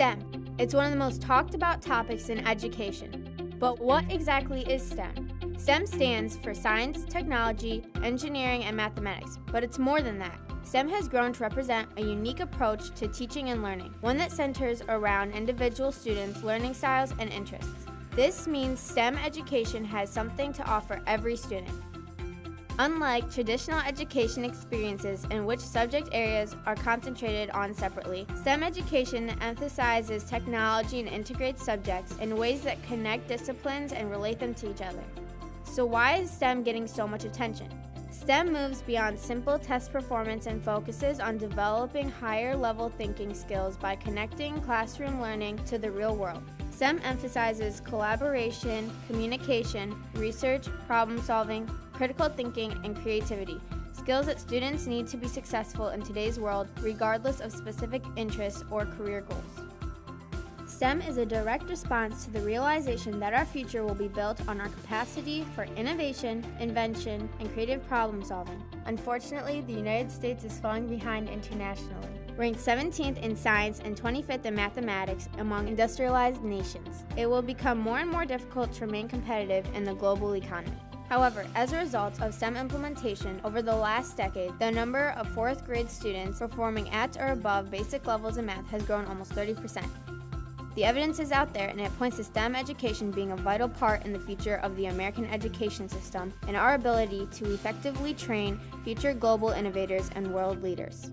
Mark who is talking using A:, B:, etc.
A: STEM. It's one of the most talked about topics in education. But what exactly is STEM? STEM stands for science, technology, engineering, and mathematics, but it's more than that. STEM has grown to represent a unique approach to teaching and learning, one that centers around individual students' learning styles and interests. This means STEM education has something to offer every student. Unlike traditional education experiences in which subject areas are concentrated on separately, STEM education emphasizes technology and integrates subjects in ways that connect disciplines and relate them to each other. So why is STEM getting so much attention? STEM moves beyond simple test performance and focuses on developing higher level thinking skills by connecting classroom learning to the real world. STEM emphasizes collaboration, communication, research, problem solving, critical thinking, and creativity, skills that students need to be successful in today's world regardless of specific interests or career goals. STEM is a direct response to the realization that our future will be built on our capacity for innovation, invention, and creative problem solving. Unfortunately, the United States is falling behind internationally, ranked 17th in science and 25th in mathematics among industrialized nations. It will become more and more difficult to remain competitive in the global economy. However, as a result of STEM implementation over the last decade, the number of fourth grade students performing at or above basic levels in math has grown almost 30%. The evidence is out there and it points to STEM education being a vital part in the future of the American education system and our ability to effectively train future global innovators and world leaders.